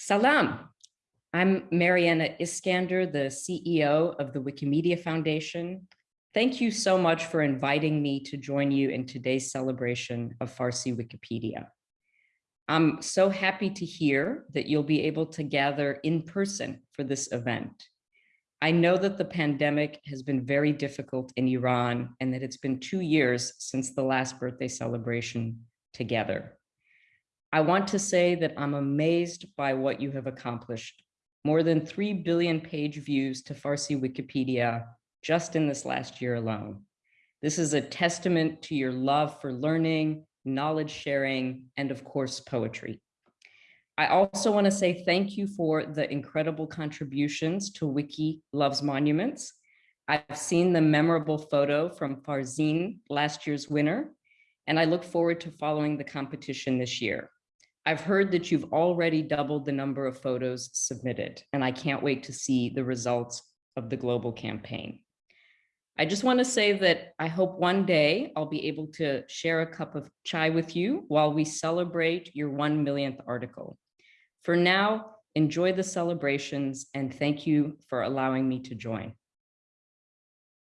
Salam. I'm Maryana Iskander, the CEO of the Wikimedia Foundation. Thank you so much for inviting me to join you in today's celebration of Farsi Wikipedia. I'm so happy to hear that you'll be able to gather in person for this event. I know that the pandemic has been very difficult in Iran and that it's been two years since the last birthday celebration together. I want to say that I'm amazed by what you have accomplished. More than 3 billion page views to Farsi Wikipedia just in this last year alone. This is a testament to your love for learning, knowledge sharing, and of course, poetry. I also want to say thank you for the incredible contributions to Wiki Loves Monuments. I've seen the memorable photo from Farzin, last year's winner, and I look forward to following the competition this year. I've heard that you've already doubled the number of photos submitted, and I can't wait to see the results of the global campaign. I just want to say that I hope one day I'll be able to share a cup of chai with you while we celebrate your 1 millionth article. For now, enjoy the celebrations and thank you for allowing me to join.